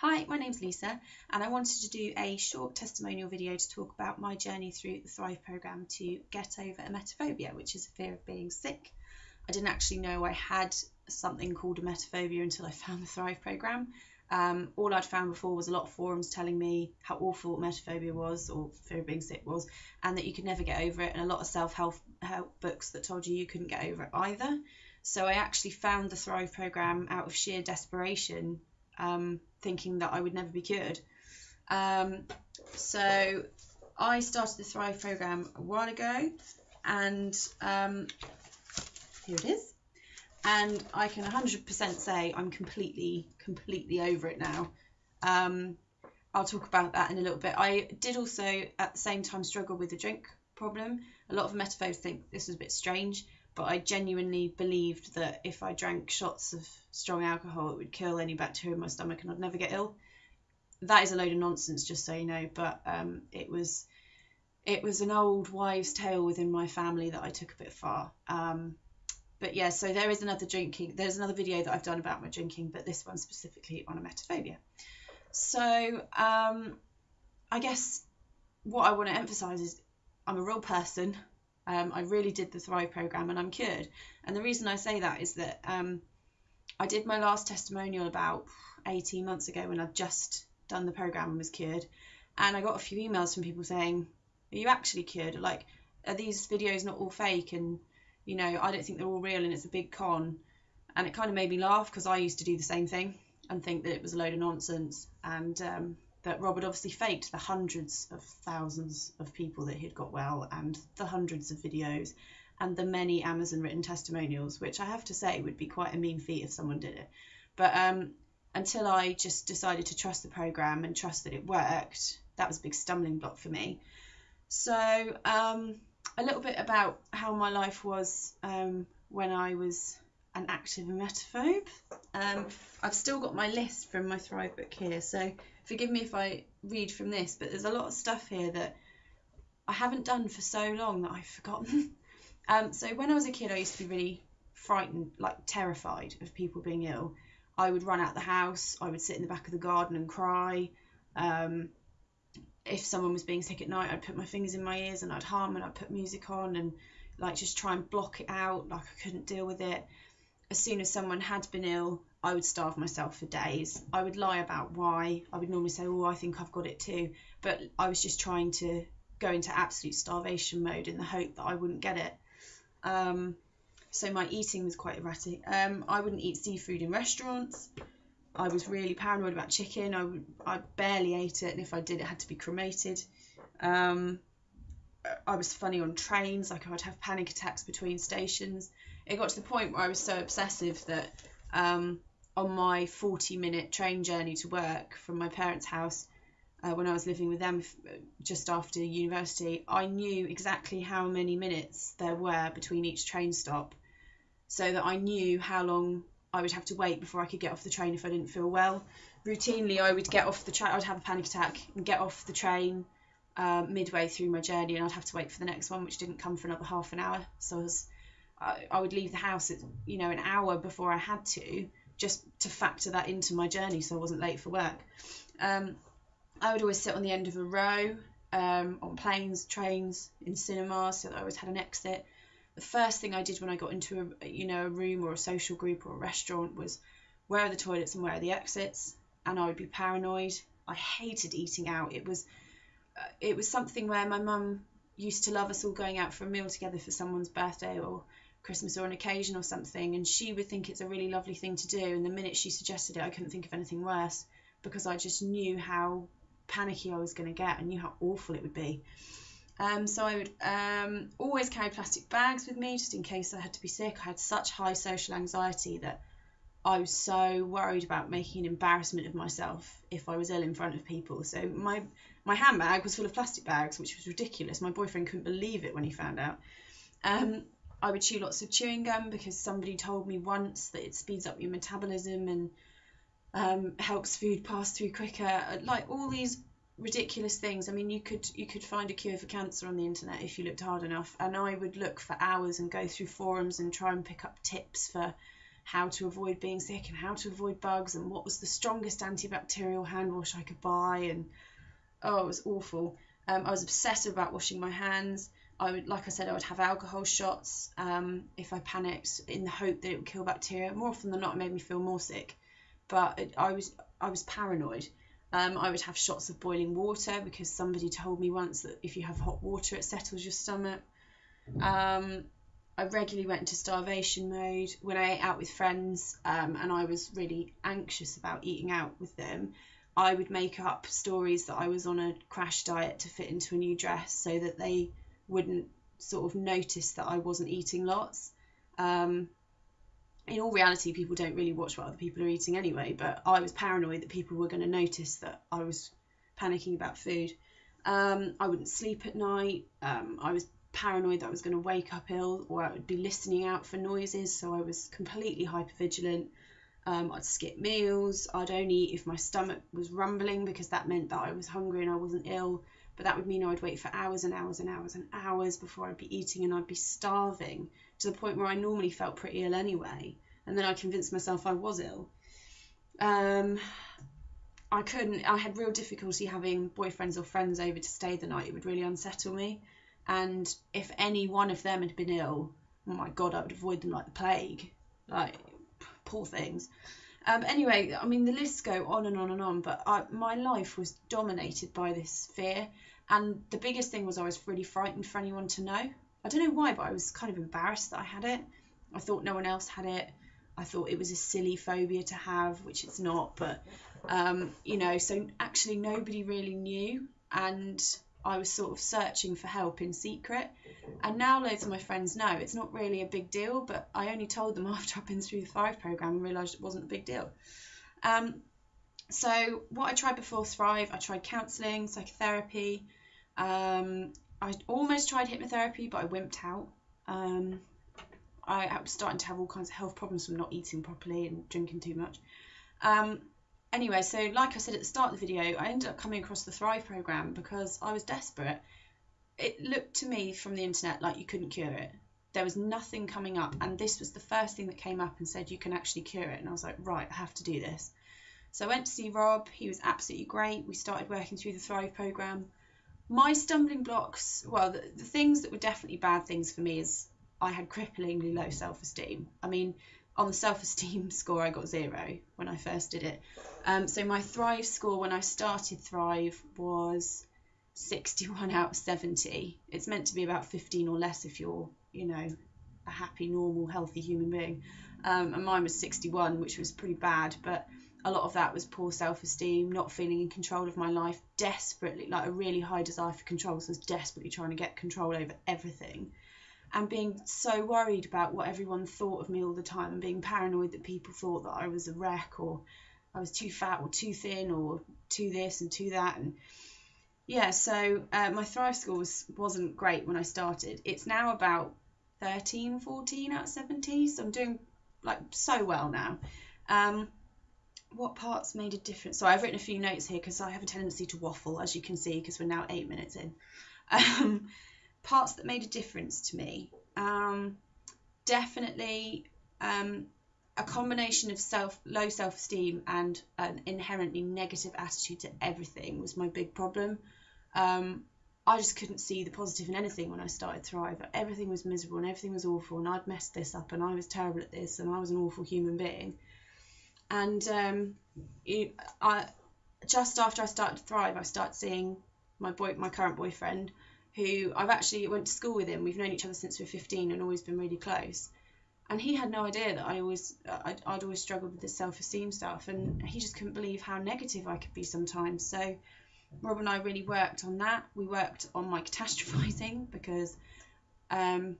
Hi, my name's Lisa, and I wanted to do a short testimonial video to talk about my journey through the Thrive programme to get over emetophobia, which is a fear of being sick. I didn't actually know I had something called emetophobia until I found the Thrive programme. Um, all I'd found before was a lot of forums telling me how awful emetophobia was or fear of being sick was, and that you could never get over it, and a lot of self help books that told you you couldn't get over it either. So I actually found the Thrive programme out of sheer desperation um, thinking that I would never be cured. Um, so I started the Thrive program a while ago, and um, here it is. And I can 100% say I'm completely, completely over it now. Um, I'll talk about that in a little bit. I did also at the same time struggle with the drink problem. A lot of emetophobes think this was a bit strange, but I genuinely believed that if I drank shots of strong alcohol, it would kill any bacteria in my stomach and I'd never get ill. That is a load of nonsense, just so you know. But um, it was it was an old wives' tale within my family that I took a bit far. Um, but yeah, so there is another drinking. There's another video that I've done about my drinking, but this one specifically on emetophobia. So um, I guess what I want to emphasise is I'm a real person. Um, I really did the Thrive program and I'm cured. And the reason I say that is that um, I did my last testimonial about 18 months ago when I'd just done the program and was cured. And I got a few emails from people saying, Are you actually cured? Like, are these videos not all fake? And, you know, I don't think they're all real and it's a big con. And it kind of made me laugh because I used to do the same thing and think that it was a load of nonsense. And um, that Rob had obviously faked the hundreds of thousands of people that he'd got well and the hundreds of videos and the many Amazon written testimonials, which I have to say would be quite a mean feat if someone did it. But um, until I just decided to trust the program and trust that it worked, that was a big stumbling block for me. So, um, a little bit about how my life was um, when I was an active emetophobe. Um, I've still got my list from my Thrive book here, so forgive me if I read from this, but there's a lot of stuff here that I haven't done for so long that I've forgotten. um, so when I was a kid, I used to be really frightened, like terrified of people being ill. I would run out the house. I would sit in the back of the garden and cry. Um, if someone was being sick at night, I'd put my fingers in my ears and I'd hum and I'd put music on and like just try and block it out. Like I couldn't deal with it. As soon as someone had been ill, I would starve myself for days. I would lie about why. I would normally say, "Oh, I think I've got it too," but I was just trying to go into absolute starvation mode in the hope that I wouldn't get it. Um, so my eating was quite erratic. Um, I wouldn't eat seafood in restaurants. I was really paranoid about chicken. I I barely ate it, and if I did, it had to be cremated. Um, I was funny on trains. Like I would have panic attacks between stations. It got to the point where I was so obsessive that um, on my 40 minute train journey to work from my parents' house uh, when I was living with them just after university, I knew exactly how many minutes there were between each train stop so that I knew how long I would have to wait before I could get off the train if I didn't feel well. Routinely, I would get off the train, I'd have a panic attack and get off the train uh, midway through my journey, and I'd have to wait for the next one, which didn't come for another half an hour. So I, was, I, I would leave the house at you know an hour before I had to, just to factor that into my journey so I wasn't late for work. Um, I would always sit on the end of a row um, on planes, trains, in cinemas, so that I always had an exit. The first thing I did when I got into a you know a room or a social group or a restaurant was where are the toilets and where are the exits, and I would be paranoid. I hated eating out. It was it was something where my mum used to love us all going out for a meal together for someone's birthday or Christmas or an occasion or something, and she would think it's a really lovely thing to do. And the minute she suggested it, I couldn't think of anything worse because I just knew how panicky I was going to get. I knew how awful it would be. Um, so I would um, always carry plastic bags with me just in case I had to be sick. I had such high social anxiety that I was so worried about making an embarrassment of myself if I was ill in front of people. So my my handbag was full of plastic bags, which was ridiculous. My boyfriend couldn't believe it when he found out. Um, I would chew lots of chewing gum because somebody told me once that it speeds up your metabolism and um, helps food pass through quicker. Like all these ridiculous things. I mean, you could you could find a cure for cancer on the internet if you looked hard enough. And I would look for hours and go through forums and try and pick up tips for how to avoid being sick and how to avoid bugs and what was the strongest antibacterial hand wash I could buy and oh it was awful. Um, I was obsessive about washing my hands. I would, like I said, I would have alcohol shots um, if I panicked in the hope that it would kill bacteria. More often than not, it made me feel more sick. But it, I was I was paranoid. Um, I would have shots of boiling water because somebody told me once that if you have hot water, it settles your stomach. Um, I regularly went into starvation mode when I ate out with friends um, and I was really anxious about eating out with them. I would make up stories that I was on a crash diet to fit into a new dress so that they wouldn't sort of notice that I wasn't eating lots. Um, in all reality, people don't really watch what other people are eating anyway, but I was paranoid that people were going to notice that I was panicking about food. Um, I wouldn't sleep at night. Um, I was paranoid that I was going to wake up ill or I would be listening out for noises, so I was completely hypervigilant. Um, I'd skip meals. I'd only eat if my stomach was rumbling because that meant that I was hungry and I wasn't ill. But that would mean I'd wait for hours and hours and hours and hours before I'd be eating and I'd be starving to the point where I normally felt pretty ill anyway. And then I convinced myself I was ill. Um, I couldn't, I had real difficulty having boyfriends or friends over to stay the night. It would really unsettle me. And if any one of them had been ill, oh my God, I would avoid them like the plague. Like, poor things. Um, anyway, I mean, the lists go on and on and on, but I, my life was dominated by this fear. And the biggest thing was I was really frightened for anyone to know. I don't know why, but I was kind of embarrassed that I had it. I thought no one else had it. I thought it was a silly phobia to have, which it's not, but um, you know, so actually nobody really knew. And I was sort of searching for help in secret. And now loads of my friends know it's not really a big deal, but I only told them after I've been through the Thrive program and realised it wasn't a big deal. Um, so what I tried before Thrive, I tried counselling, psychotherapy. Um, I almost tried hypnotherapy, but I wimped out. Um, I was starting to have all kinds of health problems from not eating properly and drinking too much. Um, anyway, so like I said at the start of the video, I ended up coming across the Thrive program because I was desperate. It looked to me from the internet like you couldn't cure it. There was nothing coming up, and this was the first thing that came up and said you can actually cure it. And I was like, right, I have to do this. So I went to see Rob. He was absolutely great. We started working through the Thrive program. My stumbling blocks, well, the, the things that were definitely bad things for me is I had cripplingly low self esteem. I mean, on the self esteem score, I got zero when I first did it. Um, so my Thrive score when I started Thrive was 61 out of 70. It's meant to be about 15 or less if you're, you know, a happy, normal, healthy human being. Um, and mine was 61, which was pretty bad, but a lot of that was poor self esteem, not feeling in control of my life, desperately, like a really high desire for control. So I was desperately trying to get control over everything and being so worried about what everyone thought of me all the time and being paranoid that people thought that I was a wreck or I was too fat or too thin or too this and too that. And yeah so uh, my thrive score was, wasn't great when I started. It's now about 13 14 out of 70 so I'm doing like so well now. Um, what parts made a difference? So I've written a few notes here because I have a tendency to waffle as you can see because we're now eight minutes in. Um, parts that made a difference to me. Um, definitely um, a combination of self low self esteem and an inherently negative attitude to everything was my big problem. Um, I just couldn't see the positive in anything when I started Thrive. Everything was miserable and everything was awful, and I'd messed this up, and I was terrible at this, and I was an awful human being. And um, it, I, just after I started to Thrive, I started seeing my boy, my current boyfriend, who I've actually went to school with him. We've known each other since we are 15 and always been really close. And he had no idea that I always I'd, I'd always struggled with this self-esteem stuff, and he just couldn't believe how negative I could be sometimes. So Rob and I really worked on that. We worked on my catastrophizing because um,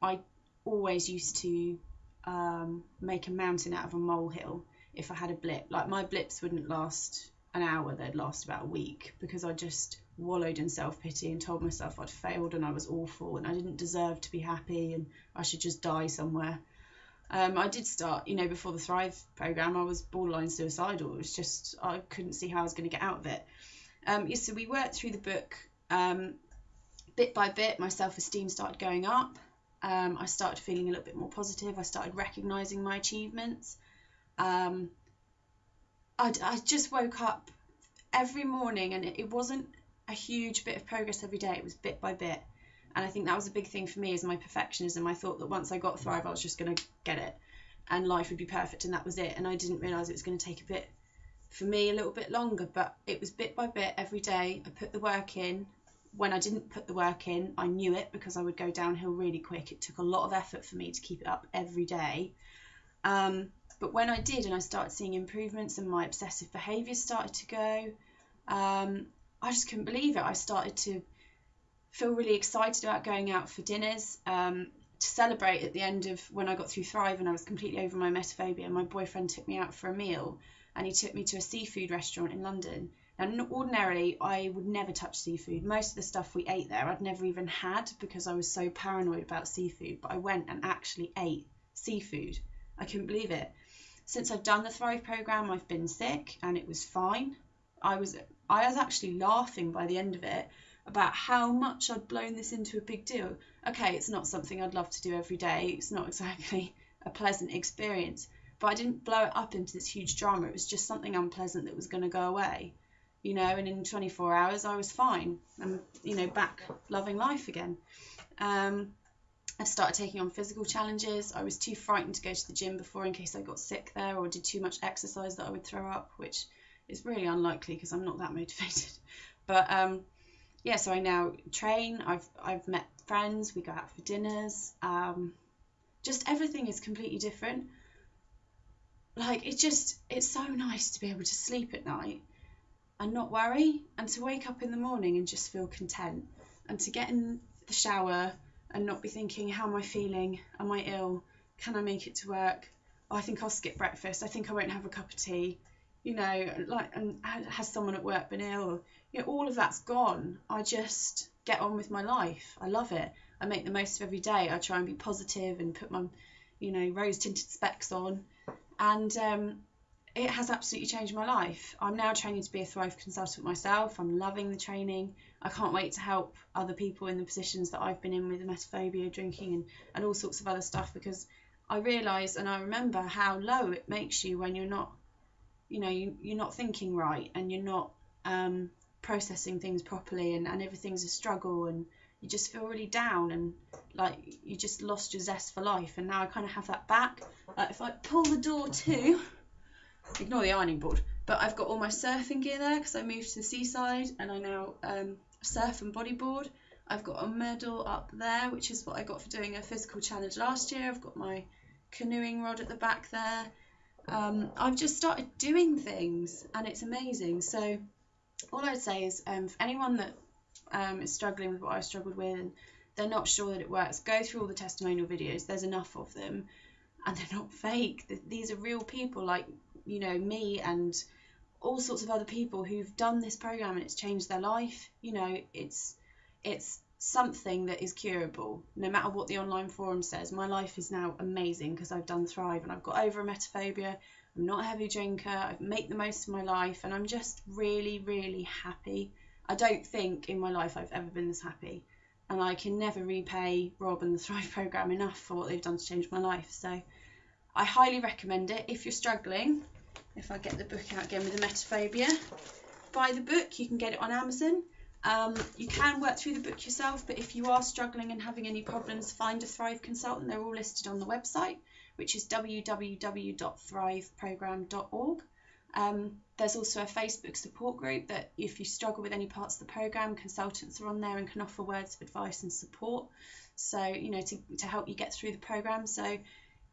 I always used to um, make a mountain out of a molehill if I had a blip. Like my blips wouldn't last an hour; they'd last about a week because I just wallowed in self pity and told myself I'd failed and I was awful and I didn't deserve to be happy and I should just die somewhere. Um, I did start, you know, before the Thrive program, I was borderline suicidal. It was just, I couldn't see how I was going to get out of it. Um, yeah, so we worked through the book um, bit by bit. My self esteem started going up. Um, I started feeling a little bit more positive. I started recognizing my achievements. Um, I, I just woke up every morning and it, it wasn't a huge bit of progress every day, it was bit by bit. And I think that was a big thing for me is my perfectionism. I thought that once I got Thrive, I was just going to get it and life would be perfect and that was it. And I didn't realize it was going to take a bit, for me, a little bit longer, but it was bit by bit every day. I put the work in. When I didn't put the work in, I knew it because I would go downhill really quick. It took a lot of effort for me to keep it up every day. Um, but when I did and I started seeing improvements and my obsessive behaviour started to go, um, I just couldn't believe it. I started to feel really excited about going out for dinners um, to celebrate at the end of when I got through Thrive and I was completely over my emetophobia. My boyfriend took me out for a meal and he took me to a seafood restaurant in London. Now, ordinarily, I would never touch seafood. Most of the stuff we ate there, I'd never even had because I was so paranoid about seafood. But I went and actually ate seafood. I couldn't believe it. Since I've done the Thrive program, I've been sick and it was fine. I was I was actually laughing by the end of it about how much I'd blown this into a big deal. Okay, it's not something I'd love to do every day. It's not exactly a pleasant experience, but I didn't blow it up into this huge drama. It was just something unpleasant that was going to go away, you know. And in 24 hours, I was fine. I'm, you know, back loving life again. Um, I started taking on physical challenges. I was too frightened to go to the gym before in case I got sick there or did too much exercise that I would throw up, which is really unlikely because I'm not that motivated. But um, yeah, so I now train. I've I've met friends. We go out for dinners. Um, just everything is completely different. Like it just it's so nice to be able to sleep at night and not worry, and to wake up in the morning and just feel content, and to get in the shower and not be thinking, how am I feeling? Am I ill? Can I make it to work? Oh, I think I'll skip breakfast. I think I won't have a cup of tea. You know, like, and has someone at work been ill? You know, all of that's gone. I just get on with my life. I love it. I make the most of every day. I try and be positive and put my, you know, rose tinted specs on. And um, it has absolutely changed my life. I'm now training to be a Thrive consultant myself. I'm loving the training. I can't wait to help other people in the positions that I've been in with emetophobia, drinking, and, and all sorts of other stuff because I realise and I remember how low it makes you when you're not, you know, you, you're not thinking right and you're not um, processing things properly and, and everything's a struggle and you just feel really down and like you just lost your zest for life. And now I kind of have that back. Like if I pull the door to, ignore the ironing board, but I've got all my surfing gear there because I moved to the seaside and I now um, surf and bodyboard. I've got a medal up there, which is what I got for doing a physical challenge last year. I've got my canoeing rod at the back there. Um, I've just started doing things and it's amazing. So, all I'd say is um, for anyone that um, is struggling with what I struggled with and they're not sure that it works, go through all the testimonial videos. There's enough of them and they're not fake. These are real people like, you know, me and all sorts of other people who've done this program and it's changed their life. You know, it's it's something that is curable. No matter what the online forum says my life is now amazing because i've done thrive and i've got over emetophobia. I'm not a heavy drinker. I make the most of my life and i'm just really really happy. I don't think in my life i've ever been this happy and i can never repay rob and the thrive program enough for what they've done to change my life. So i highly recommend it if you're struggling if I get the book out again with the emetophobia. Buy the book, you can get it on Amazon. Um, you can work through the book yourself, but if you are struggling and having any problems, find a Thrive consultant. They're all listed on the website, which is www.thriveprogram.org. Um, there's also a Facebook support group that if you struggle with any parts of the program, consultants are on there and can offer words of advice and support. So, you know, to, to help you get through the program. So,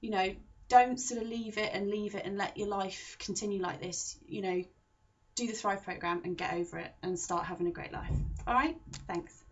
you know, don't sort of leave it and leave it and let your life continue like this. You know, do the Thrive program and get over it and start having a great life. All right, thanks.